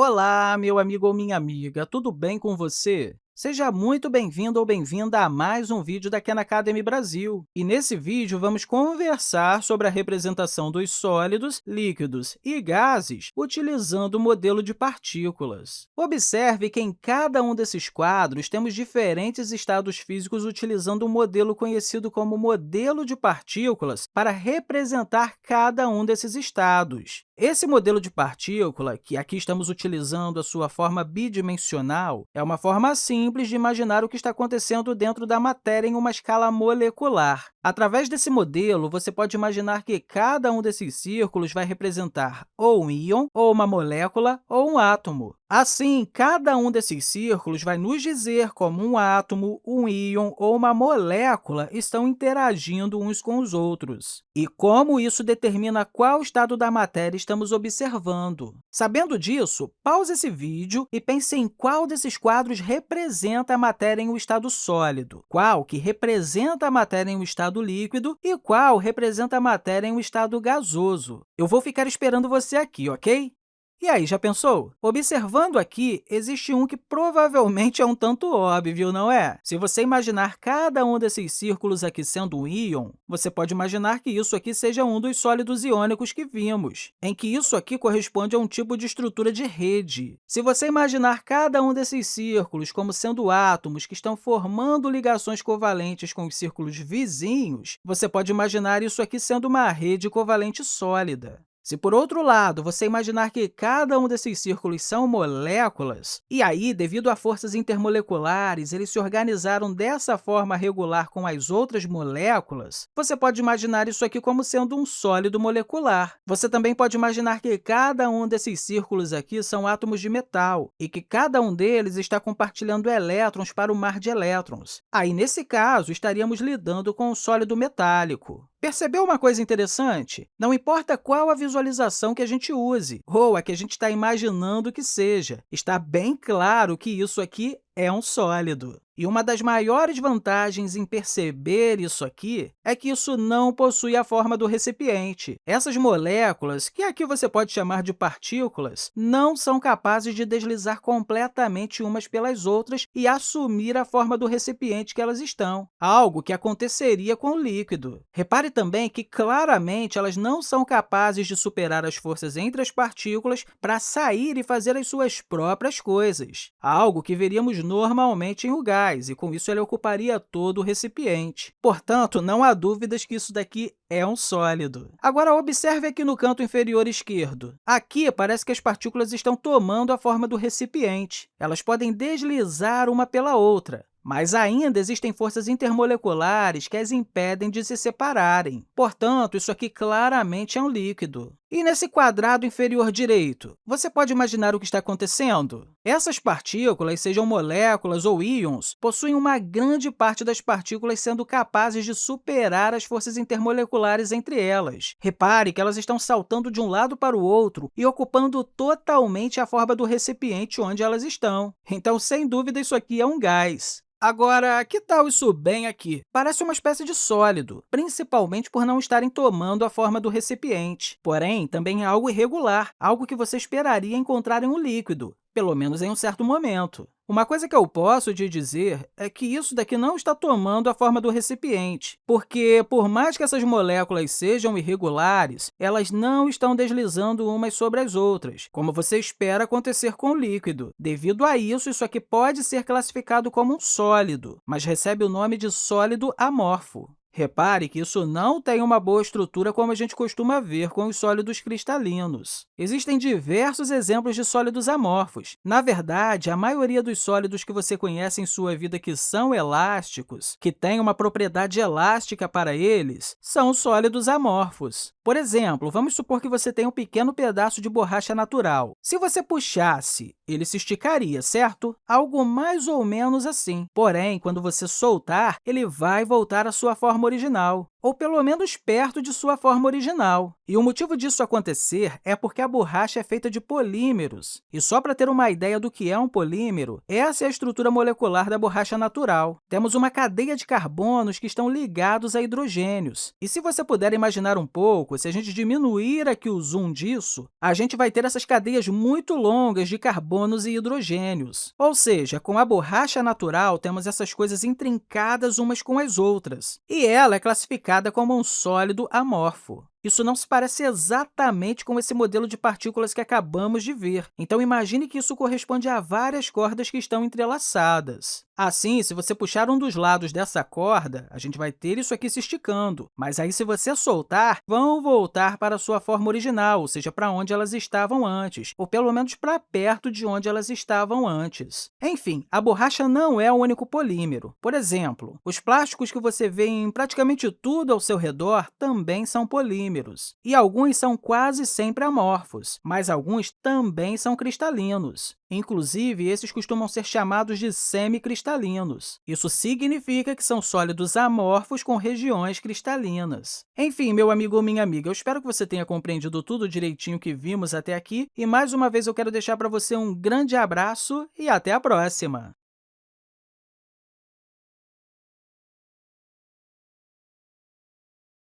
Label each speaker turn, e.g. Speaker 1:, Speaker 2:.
Speaker 1: Olá, meu amigo ou minha amiga, tudo bem com você? Seja muito bem-vindo ou bem-vinda a mais um vídeo da Khan Academy Brasil. E nesse vídeo, vamos conversar sobre a representação dos sólidos, líquidos e gases utilizando o modelo de partículas. Observe que em cada um desses quadros temos diferentes estados físicos utilizando um modelo conhecido como modelo de partículas para representar cada um desses estados. Esse modelo de partícula, que aqui estamos utilizando a sua forma bidimensional, é uma forma simples de imaginar o que está acontecendo dentro da matéria em uma escala molecular. Através desse modelo, você pode imaginar que cada um desses círculos vai representar ou um íon, ou uma molécula, ou um átomo. Assim, cada um desses círculos vai nos dizer como um átomo, um íon ou uma molécula estão interagindo uns com os outros e como isso determina qual estado da matéria estamos observando. Sabendo disso, pause esse vídeo e pense em qual desses quadros representa a matéria em um estado sólido, qual que representa a matéria em um estado líquido e qual representa a matéria em um estado gasoso. Eu vou ficar esperando você aqui, ok? E aí, já pensou? Observando aqui, existe um que provavelmente é um tanto óbvio, não é? Se você imaginar cada um desses círculos aqui sendo um íon, você pode imaginar que isso aqui seja um dos sólidos iônicos que vimos, em que isso aqui corresponde a um tipo de estrutura de rede. Se você imaginar cada um desses círculos como sendo átomos que estão formando ligações covalentes com os círculos vizinhos, você pode imaginar isso aqui sendo uma rede covalente sólida. Se, por outro lado, você imaginar que cada um desses círculos são moléculas, e aí, devido a forças intermoleculares, eles se organizaram dessa forma regular com as outras moléculas, você pode imaginar isso aqui como sendo um sólido molecular. Você também pode imaginar que cada um desses círculos aqui são átomos de metal e que cada um deles está compartilhando elétrons para o mar de elétrons. Aí, nesse caso, estaríamos lidando com um sólido metálico. Percebeu uma coisa interessante? Não importa qual a visualização que a gente use, ou a que a gente está imaginando que seja, está bem claro que isso aqui é um sólido. E uma das maiores vantagens em perceber isso aqui é que isso não possui a forma do recipiente. Essas moléculas, que aqui você pode chamar de partículas, não são capazes de deslizar completamente umas pelas outras e assumir a forma do recipiente que elas estão, algo que aconteceria com o líquido. Repare também que, claramente, elas não são capazes de superar as forças entre as partículas para sair e fazer as suas próprias coisas, algo que veríamos normalmente em gás, e com isso ele ocuparia todo o recipiente. Portanto, não há dúvidas que isso daqui é um sólido. Agora, observe aqui no canto inferior esquerdo. Aqui, parece que as partículas estão tomando a forma do recipiente. Elas podem deslizar uma pela outra. Mas ainda existem forças intermoleculares que as impedem de se separarem. Portanto, isso aqui claramente é um líquido. E nesse quadrado inferior direito, você pode imaginar o que está acontecendo? Essas partículas, sejam moléculas ou íons, possuem uma grande parte das partículas sendo capazes de superar as forças intermoleculares entre elas. Repare que elas estão saltando de um lado para o outro e ocupando totalmente a forma do recipiente onde elas estão. Então, sem dúvida, isso aqui é um gás. Agora, que tal isso bem aqui? Parece uma espécie de sólido, principalmente por não estarem tomando a forma do recipiente. Porém, também é algo irregular, algo que você esperaria encontrar em um líquido, pelo menos em um certo momento. Uma coisa que eu posso te dizer é que isso daqui não está tomando a forma do recipiente, porque, por mais que essas moléculas sejam irregulares, elas não estão deslizando umas sobre as outras, como você espera acontecer com o líquido. Devido a isso, isso aqui pode ser classificado como um sólido, mas recebe o nome de sólido amorfo. Repare que isso não tem uma boa estrutura como a gente costuma ver com os sólidos cristalinos. Existem diversos exemplos de sólidos amorfos. Na verdade, a maioria dos sólidos que você conhece em sua vida que são elásticos, que têm uma propriedade elástica para eles, são sólidos amorfos. Por exemplo, vamos supor que você tem um pequeno pedaço de borracha natural. Se você puxasse, ele se esticaria, certo? Algo mais ou menos assim. Porém, quando você soltar, ele vai voltar à sua forma original. ou pelo menos perto de sua forma original. E o motivo disso acontecer é porque a borracha é feita de polímeros. E só para ter uma ideia do que é um polímero, essa é a estrutura molecular da borracha natural. Temos uma cadeia de carbonos que estão ligados a hidrogênios. E se você puder imaginar um pouco, se a gente diminuir aqui o zoom disso, a gente vai ter essas cadeias muito longas de carbonos e hidrogênios. Ou seja, com a borracha natural, temos essas coisas intrincadas umas com as outras, e ela é classificada como um sólido amorfo. Isso não se parece exatamente com esse modelo de partículas que acabamos de ver. Então, imagine que isso corresponde a várias cordas que estão entrelaçadas. Assim, se você puxar um dos lados dessa corda, a gente vai ter isso aqui se esticando. Mas aí, se você soltar, vão voltar para a sua forma original, ou seja, para onde elas estavam antes, ou pelo menos para perto de onde elas estavam antes. Enfim, a borracha não é o único polímero. Por exemplo, os plásticos que você vê em praticamente tudo ao seu redor também são polímeros, e alguns são quase sempre amorfos, mas alguns também são cristalinos. Inclusive, esses costumam ser chamados de semicristalinos. Isso significa que são sólidos amorfos com regiões cristalinas. Enfim, meu amigo ou minha amiga, eu espero que você tenha compreendido tudo direitinho que vimos até aqui, e mais uma vez eu quero deixar para você um grande abraço e até a próxima!